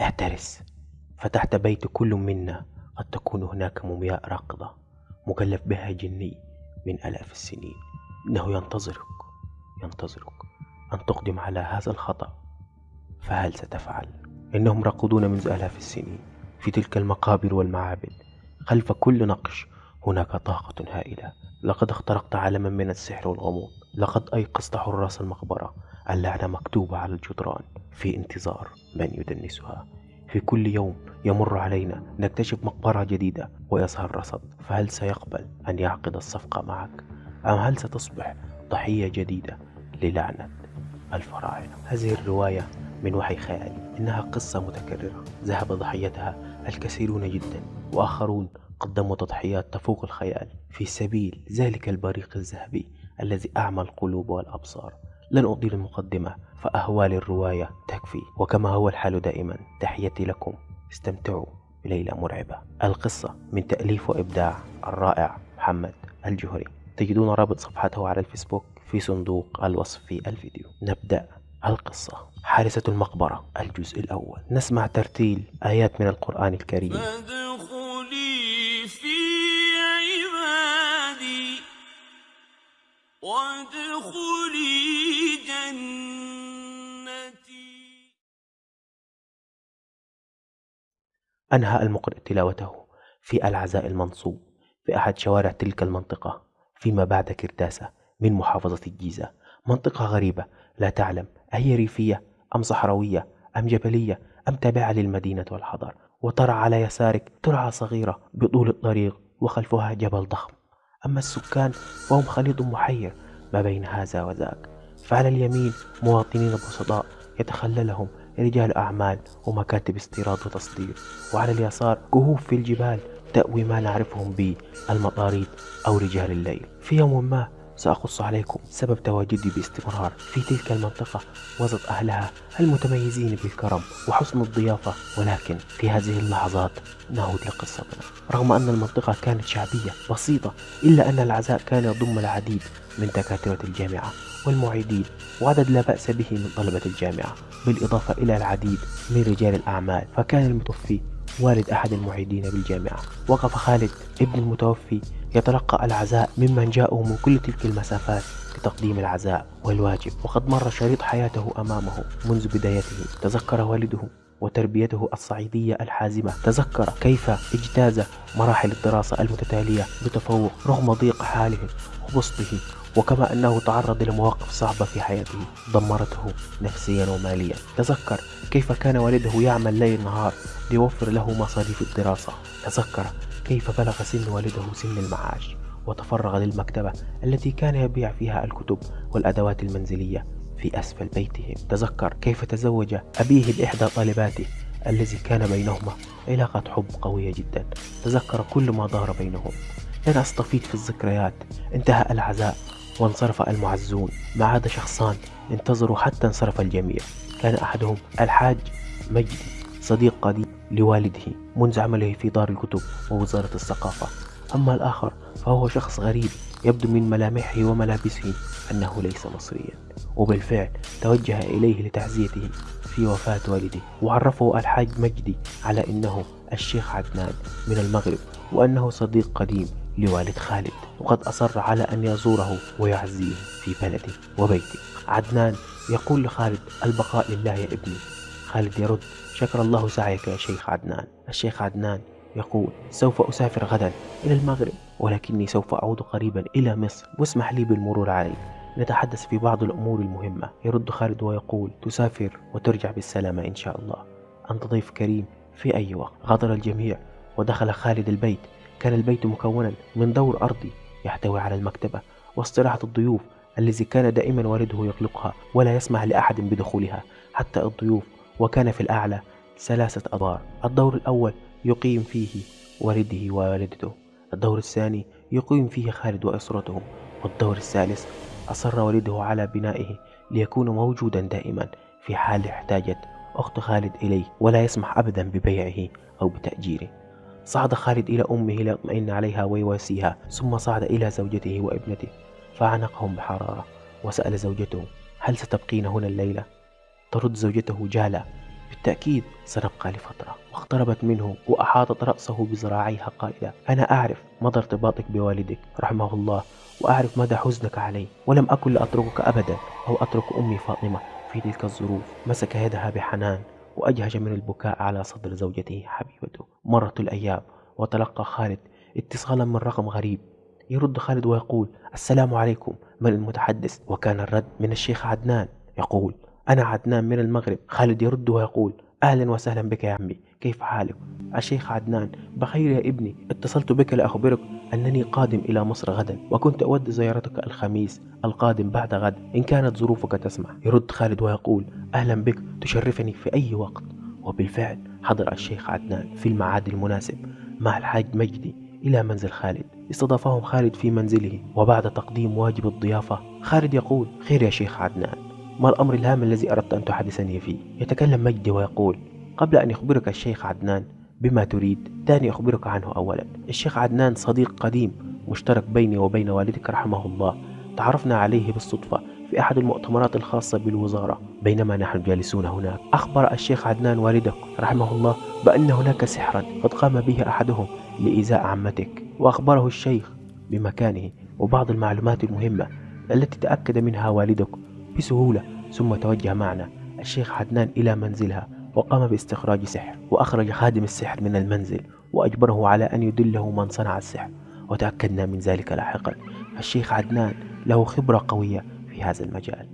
احترس. فتحت بيت كل منا. قد تكون هناك مومياء راقدة. مكلف بها جني من آلاف السنين. إنه ينتظرك. ينتظرك أن تقدم على هذا الخطأ. فهل ستفعل؟ إنهم راقدون منذ آلاف السنين في تلك المقابر والمعابد. خلف كل نقش هناك طاقة هائلة. لقد اخترقت عالما من السحر والغموض. لقد أيقظت حراس المقبرة. اللعنة مكتوبة على الجدران. في انتظار من يدنسها. في كل يوم يمر علينا نكتشف مقبرة جديدة ويظهر رصد. فهل سيقبل أن يعقد الصفقة معك؟ أم هل ستصبح ضحية جديدة للعنة الفراعنة؟ هذه الرواية من وحي خيالي. إنها قصة متكررة. ذهب ضحيتها الكثيرون جدا وآخرون قدموا تضحيات تفوق الخيال. في سبيل ذلك البريق الذهبي الذي أعمى القلوب والأبصار. لن أطيل المقدمة فأهوال الرواية تكفي. وكما هو الحال دائما تحياتي لكم. استمتعوا بليلة مرعبة. القصة من تأليف وإبداع الرائع محمد الجهري. تجدون رابط صفحته على الفيسبوك في صندوق الوصف في الفيديو. نبدأ القصة. حارسة المقبرة الجزء الأول. نسمع ترتيل آيات من القرآن الكريم. فادخلي في عبادي وادخلي جنتي. أنهى المقرئ تلاوته في العزاء المنصوب في أحد شوارع تلك المنطقة فيما بعد كرداسة من محافظة الجيزة. منطقة غريبة لا تعلم أهي ريفية أم صحراوية أم جبلية أم تابعة للمدينة والحضر. وترى على يسارك ترعة صغيرة بطول الطريق وخلفها جبل ضخم. أما السكان فهم خليط محير ما بين هذا وذاك. فعلى اليمين مواطنين بسطاء يتخللهم رجال أعمال ومكاتب استيراد وتصدير وعلى اليسار كهوف في الجبال تأوي ما نعرفهم به المطاريد أو رجال الليل. في يوم ما سأقص عليكم سبب تواجدي باستمرار في تلك المنطقة وسط أهلها المتميزين بالكرم وحسن الضيافة ولكن في هذه اللحظات نعود لقصتنا رغم أن المنطقة كانت شعبية بسيطة إلا أن العزاء كان يضم العديد من دكاترة الجامعة والمعيدين وعدد لا بأس به من طلبة الجامعة بالإضافة إلى العديد من رجال الأعمال. فكان المتوفي والد أحد المعيدين بالجامعة وقف خالد ابن المتوفي يتلقى العزاء ممن جاءوا من كل تلك المسافات لتقديم العزاء والواجب. وقد مر شريط حياته أمامه منذ بدايته. تذكر والده وتربيته الصعيدية الحازمة. تذكر كيف اجتاز مراحل الدراسة المتتالية بتفوق رغم ضيق حاله وبسطه. وكما أنه تعرض لمواقف صعبة في حياته دمرته نفسيا وماليا. تذكر كيف كان والده يعمل ليل نهار ليوفر له مصاريف الدراسة. تذكر كيف بلغ سن والده سن المعاش وتفرغ للمكتبة التي كان يبيع فيها الكتب والأدوات المنزلية في أسفل بيتهم. تذكر كيف تزوج أبيه بإحدى طالباته الذي كان بينهما علاقة حب قوية جدا. تذكر كل ما دار بينهم. لن أستفيد في الذكريات. انتهى العزاء وانصرف المعزون. ما عاد شخصان انتظروا حتى انصرف الجميع. كان أحدهم الحاج مجدي. صديق قديم لوالده منذ عمله في دار الكتب ووزارة الثقافة. أما الآخر فهو شخص غريب يبدو من ملامحه وملابسه أنه ليس مصريا وبالفعل توجه إليه لتعزيته في وفاة والده. وعرفه الحاج مجدي على أنه الشيخ عدنان من المغرب وأنه صديق قديم لوالد خالد. وقد أصر على أن يزوره ويعزيه في بلده وبيته. عدنان يقول لخالد البقاء لله يا ابني. خالد يرد. شكر الله سعيك يا شيخ عدنان. الشيخ عدنان يقول سوف أسافر غدا إلى المغرب ولكني سوف أعود قريبا إلى مصر. واسمح لي بالمرور عليك نتحدث في بعض الأمور المهمة. يرد خالد ويقول تسافر وترجع بالسلامة إن شاء الله. أنت ضيف كريم في أي وقت. غادر الجميع ودخل خالد البيت. كان البيت مكونا من دور أرضي يحتوي على المكتبة واستراحة الضيوف الذي كان دائما والده يغلقها ولا يسمح لأحد بدخولها. حتى الضيوف وكان في الأعلى ثلاثة أدوار الدور الأول يقيم فيه والده ووالدته. الدور الثاني يقيم فيه خالد وأسرته. والدور الثالث أصر والده على بنائه ليكون موجودا دائما في حال احتاجت أخت خالد إليه ولا يسمح أبدا ببيعه أو بتأجيره. صعد خالد إلى أمه ليطمئن عليها ويواسيها ثم صعد إلى زوجته وابنته فعانقهم بحرارة. وسأل زوجته هل ستبقين هنا الليلة؟ ترد زوجته جالة بالتأكيد سنبقى لفترة واقتربت منه وأحاطت رأسه بذراعيها قائلة أنا أعرف مدى ارتباطك بوالدك رحمه الله وأعرف مدى حزنك عليه ولم أكن لأتركك أبدا أو أترك أمي فاطمة في تلك الظروف. مسك يدها بحنان وأجهج من البكاء على صدر زوجته حبيبته. مرت الأيام وتلقى خالد اتصالا من رقم غريب. يرد خالد ويقول السلام عليكم من المتحدث؟ وكان الرد من الشيخ عدنان. يقول أنا عدنان من المغرب. خالد يرد ويقول أهلا وسهلا بك يا عمي. كيف حالك؟ الشيخ عدنان بخير يا ابني. اتصلت بك لأخبرك أنني قادم إلى مصر غدا وكنت أود زيارتك الخميس القادم بعد غد إن كانت ظروفك تسمح. يرد خالد ويقول أهلا بك. تشرفني في أي وقت. وبالفعل حضر الشيخ عدنان في الميعاد المناسب مع الحاج مجدي إلى منزل خالد. استضافهم خالد في منزله وبعد تقديم واجب الضيافة خالد يقول خير يا شيخ عدنان ما الأمر الهام الذي أردت أن تحدثني فيه؟ يتكلم مجدي ويقول قبل أن يخبرك الشيخ عدنان بما تريد دعني أخبرك عنه أولا. الشيخ عدنان صديق قديم مشترك بيني وبين والدك رحمه الله. تعرفنا عليه بالصدفة في أحد المؤتمرات الخاصة بالوزارة بينما نحن جالسون هناك. أخبر الشيخ عدنان والدك رحمه الله بأن هناك سحرا قد قام به أحدهم لإيذاء عمتك. وأخبره الشيخ بمكانه وبعض المعلومات المهمة التي تأكد منها والدك بسهولة ثم توجه معنا الشيخ عدنان إلى منزلها وقام باستخراج سحر وأخرج خادم السحر من المنزل وأجبره على أن يدله من صنع السحر وتأكدنا من ذلك لاحقا. الشيخ عدنان له خبرة قوية في هذا المجال.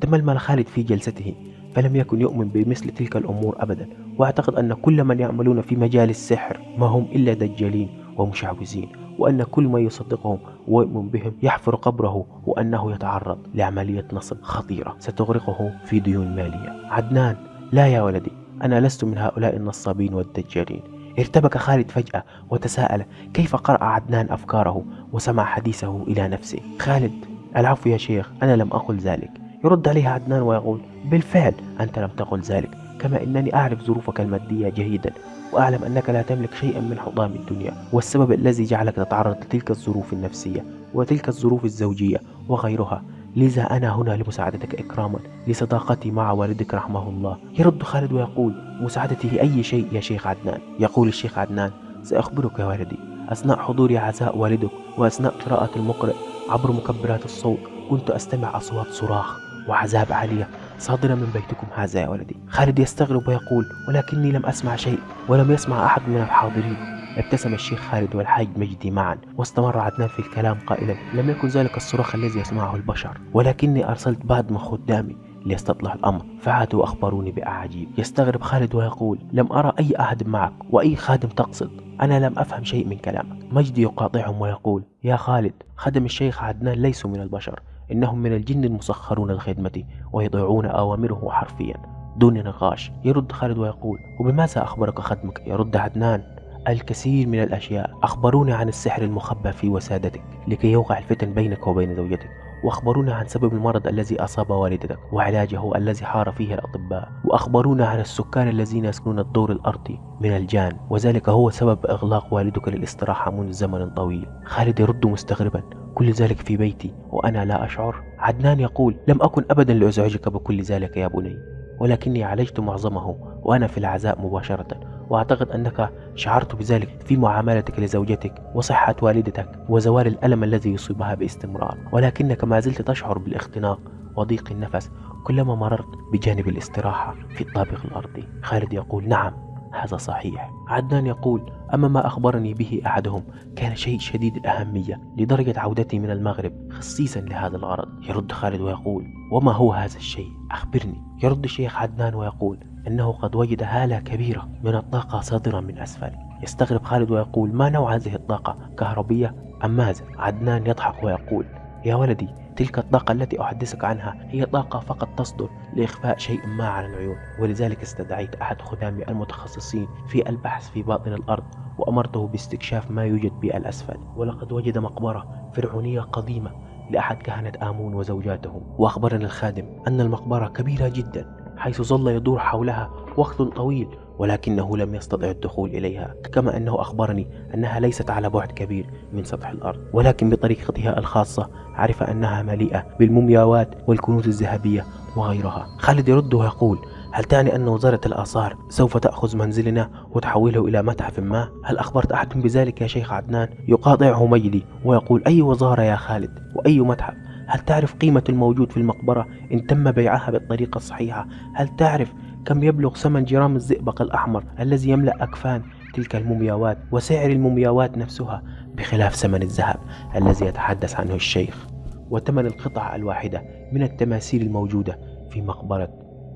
تململ خالد في جلسته فلم يكن يؤمن بمثل تلك الأمور أبدا وأعتقد أن كل من يعملون في مجال السحر ما هم إلا دجالين ومشعوذين. وأن كل من يصدقهم ويؤمن بهم يحفر قبره وأنه يتعرض لعملية نصب خطيرة ستغرقه في ديون مالية. عدنان لا يا ولدي أنا لست من هؤلاء النصابين والدجالين. ارتبك خالد فجأة وتساءل كيف قرأ عدنان أفكاره وسمع حديثه إلى نفسه؟ خالد العفو يا شيخ أنا لم أقل ذلك. يرد عليه عدنان ويقول بالفعل أنت لم تقل ذلك كما أنني أعرف ظروفك المادية جيدا. وأعلم أنك لا تملك شيئا من حطام الدنيا والسبب الذي جعلك تتعرض لتلك الظروف النفسية وتلك الظروف الزوجية وغيرها. لذا أنا هنا لمساعدتك إكراما لصداقتي مع والدك رحمه الله. يرد خالد ويقول مساعدتي لأي شيء يا شيخ عدنان؟ يقول الشيخ عدنان سأخبرك يا والدي أثناء حضور عزاء والدك وأثناء قراءة المقرئ عبر مكبرات الصوت كنت أستمع أصوات صراخ وعذاب عالية صادرة من بيتكم هذا يا ولدي. خالد يستغرب ويقول ولكني لم أسمع شيء ولم يسمع أحد من الحاضرين. ابتسم الشيخ خالد والحاج مجدي معا واستمر عدنان في الكلام قائلا لم يكن ذلك الصراخ الذي يسمعه البشر ولكني أرسلت بعض من خدامي ليستطلع الأمر فعادوا وأخبروني بأعاجيب. يستغرب خالد ويقول لم أرى أي أحد معك وأي خادم تقصد؟ أنا لم أفهم شيء من كلامك. مجدي يقاطعهم ويقول يا خالد خدم الشيخ عدنان ليسوا من البشر إنهم من الجن المسخرون لخدمتي ويطيعون أوامره حرفيا. دون نقاش يرد خالد ويقول وبماذا أخبرك خدمك يرد عدنان. الكثير من الأشياء. أخبروني عن السحر المخبى في وسادتك لكي يوقع الفتن بينك وبين زوجتك. وأخبرونا عن سبب المرض الذي أصاب والدتك وعلاجه الذي حار فيه الأطباء وأخبرونا عن السكان الذين يسكنون الدور الأرضي من الجان وذلك هو سبب إغلاق والدك للاستراحة منذ زمن طويل. خالد يرد مستغربا كل ذلك في بيتي وأنا لا أشعر. عدنان يقول لم أكن أبدا لأزعجك بكل ذلك يا بني ولكني عالجت معظمه وأنا في العزاء مباشرة. وأعتقد أنك شعرت بذلك في معاملتك لزوجتك وصحة والدتك وزوال الألم الذي يصيبها باستمرار. ولكنك ما زلت تشعر بالاختناق وضيق النفس كلما مررت بجانب الاستراحة في الطابق الأرضي. خالد يقول نعم هذا صحيح. عدنان يقول أما ما أخبرني به أحدهم كان شيء شديد الأهمية لدرجة عودتي من المغرب خصيصا لهذا الغرض. يرد خالد ويقول وما هو هذا الشيء؟ أخبرني. يرد الشيخ عدنان ويقول أنه قد وجد هالة كبيرة من الطاقة صادرة من أسفل يستغرب خالد ويقول ما نوع هذه الطاقة؟ كهربية أم ماذا عدنان يضحك ويقول يا ولدي تلك الطاقة التي أحدثك عنها هي طاقة فقط تصدر لإخفاء شيء ما على العيون. ولذلك استدعيت أحد خدامي المتخصصين في البحث في باطن الأرض وأمرته باستكشاف ما يوجد بالأسفل. ولقد وجد مقبرة فرعونية قديمة لأحد كهنة آمون وزوجاتهم وأخبرنا الخادم أن المقبرة كبيرة جدا. حيث ظل يدور حولها وقت طويل ولكنه لم يستطع الدخول إليها كما أنه أخبرني أنها ليست على بعد كبير من سطح الأرض ولكن بطريقتها الخاصة عرف أنها مليئة بالمومياوات والكنوز الذهبية وغيرها خالد يرد ويقول هل تعني أن وزارة الآثار سوف تأخذ منزلنا وتحوله إلى متحف ما؟ هل أخبرت أحد بذلك يا شيخ عدنان؟ يقاطعه مجدي ويقول أي وزارة يا خالد وأي متحف هل تعرف قيمة الموجود في المقبرة إن تم بيعها بالطريقة الصحيحة؟ هل تعرف كم يبلغ ثمن جرام الزئبق الأحمر الذي يملأ أكفان تلك المومياوات وسعر المومياوات نفسها بخلاف ثمن الذهب الذي يتحدث عنه الشيخ وثمن القطعة الواحدة من التماثيل الموجودة في مقبرة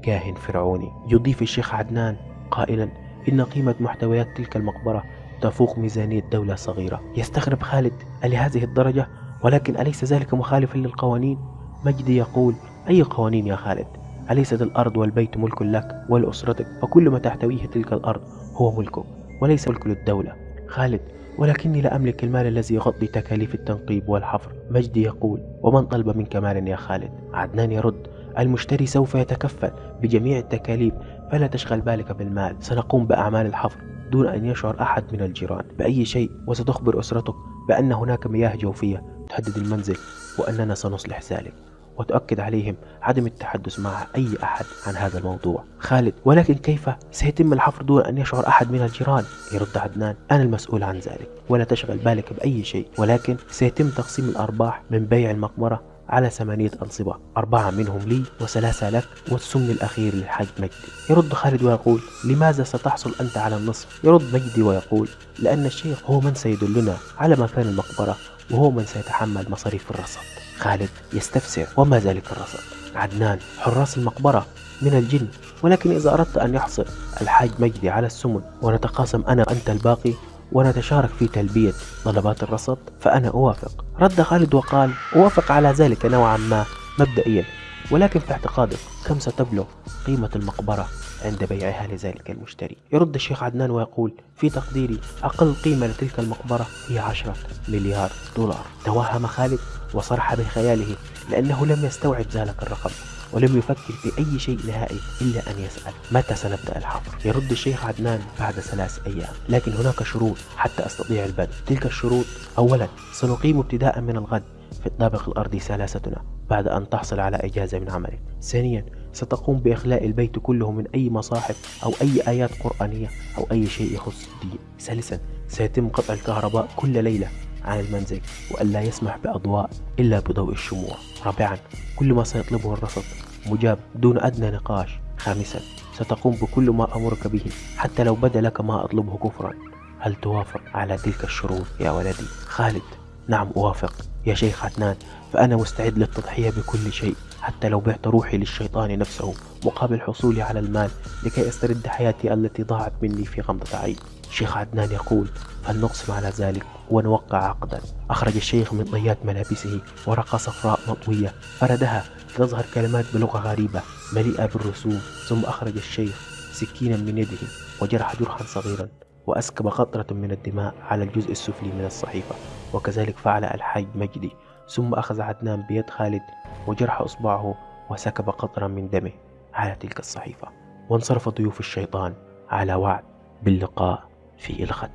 كاهن فرعوني؟ يضيف الشيخ عدنان قائلا إن قيمة محتويات تلك المقبرة تفوق ميزانية دولة صغيرة. يستغرب خالد لهذه الدرجة؟ ولكن أليس ذلك مخالفا للقوانين؟ مجدي يقول أي قوانين يا خالد؟ أليست الأرض والبيت ملك لك ولأسرتك فكل ما تحتويه تلك الأرض هو ملكك وليس ملك للدولة؟ خالد ولكني لا أملك المال الذي يغطي تكاليف التنقيب والحفر. مجدي يقول ومن طلب منك مالا يا خالد؟ عدنان يرد المشتري سوف يتكفل بجميع التكاليف فلا تشغل بالك بالمال. سنقوم بأعمال الحفر دون أن يشعر أحد من الجيران. بأي شيء وستخبر أسرتك بأن هناك مياه جوفية تهدد المنزل وأننا سنصلح ذلك وتؤكد عليهم عدم التحدث مع أي أحد عن هذا الموضوع. خالد ولكن كيف سيتم الحفر دون أن يشعر أحد من الجيران؟ يرد عدنان أنا المسؤول عن ذلك. ولا تشغل بالك بأي شيء ولكن سيتم تقسيم الأرباح من بيع المقبرة على ثمانية أنصبة. أربعة منهم لي وثلاثة لك والسمن الأخير للحاج مجدي. يرد خالد ويقول لماذا ستحصل أنت على النصف يرد مجدي ويقول لأن الشيخ هو من سيدلنا على مكان المقبرة وهو من سيتحمل مصاريف الرصد. خالد يستفسر وما ذلك الرصد؟ عدنان حراس المقبرة من الجن ولكن إذا أردت أن يحصل الحاج مجدي على السمن ونتقاسم أنا وأنت الباقي ونتشارك في تلبية طلبات الرصد فأنا أوافق. رد خالد وقال أوافق على ذلك نوعا ما مبدئيا ولكن في اعتقادك كم ستبلغ قيمة المقبرة عند بيعها لذلك المشتري. يرد الشيخ عدنان ويقول في تقديري أقل قيمة لتلك المقبرة هي عشرة مليار دولار. توهم خالد وصرح بخياله لأنه لم يستوعب ذلك الرقم ولم يفكر في أي شيء نهائي إلا أن يسأل متى سنبدأ الحفر يرد الشيخ عدنان بعد ثلاث أيام لكن هناك شروط حتى أستطيع البدء. تلك الشروط أولا سنقيم ابتداء من الغد في الطابق الأرضي ثلاثتنا بعد أن تحصل على إجازة من عملك. ثانيا ستقوم بإخلاء البيت كله من أي مصاحف أو أي آيات قرآنية أو أي شيء يخص الدين. ثالثا سيتم قطع الكهرباء كل ليلة عن المنزل وألا يسمح بأضواء إلا بضوء الشموع. رابعا كل ما سيطلبه الرصد مجاب دون أدنى نقاش. خامسا ستقوم بكل ما أمرك به حتى لو بدا لك ما أطلبه كفرا. هل توافق على تلك الشروط يا ولدي؟ خالد نعم أوافق. يا شيخ عدنان فأنا مستعد للتضحية بكل شيء. حتى لو بعت روحي للشيطان نفسه مقابل حصولي على المال لكي أسترد حياتي التي ضاعت مني في غمضة عين. شيخ عدنان يقول فلنقسم على ذلك ونوقع عقدا. أخرج الشيخ من طيات ملابسه ورقة صفراء مطوية. فردها لتظهر كلمات بلغة غريبة مليئة بالرسوم. ثم أخرج الشيخ سكينا من يده وجرح جرحا صغيرا وأسكب قطرة من الدماء على الجزء السفلي من الصحيفة. وكذلك فعل الحاج مجدي ثم أخذ عدنان بيد خالد وجرح إصبعه وسكب قطرا من دمه على تلك الصحيفة وانصرف ضيوف الشيطان على وعد باللقاء في الغد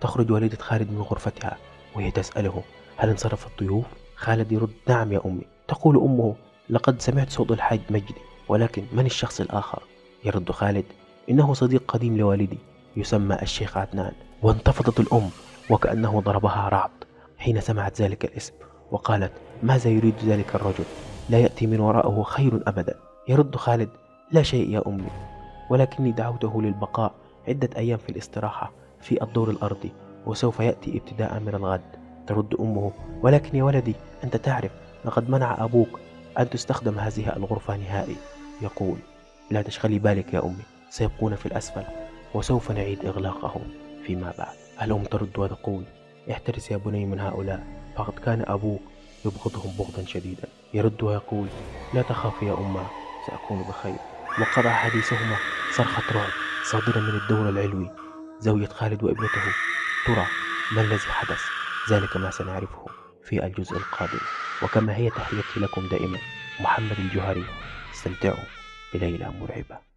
تخرج والدة خالد من غرفتها وهي تسأله هل انصرف الضيوف؟ خالد يرد نعم يا أمي تقول أمه لقد سمعت صوت الحاج مجدي ولكن من الشخص الآخر؟ يرد خالد إنه صديق قديم لوالدي يسمى الشيخ عدنان وانتفضت الأم وكأنه ضربها رعد حين سمعت ذلك الاسم وقالت ماذا يريد ذلك الرجل؟ لا يأتي من وراءه خير أبدا. يرد خالد لا شيء يا أمي. ولكني دعوته للبقاء عدة أيام في الاستراحة في الدور الأرضي وسوف يأتي ابتداء من الغد. ترد أمه ولكن يا ولدي أنت تعرف لقد منع أبوك أن تستخدم هذه الغرفة نهائي. يقول لا تشغلي بالك يا أمي سيبقون في الأسفل وسوف نعيد إغلاقهم فيما بعد. الأم ترد وتقول احترس يا بني من هؤلاء. فقد كان أبوك يبغضهم بغضا شديدا. يرد ويقول لا تخاف يا أمة سأكون بخير. وقطع حديثهما صرخة رعب صادرة من الدور العلوي. زوجة خالد وابنته ترى ما الذي حدث. ذلك ما سنعرفه في الجزء القادم. وكما هي تحياتي لكم دائما محمد الجوهري. استمتعوا بليلة مرعبة.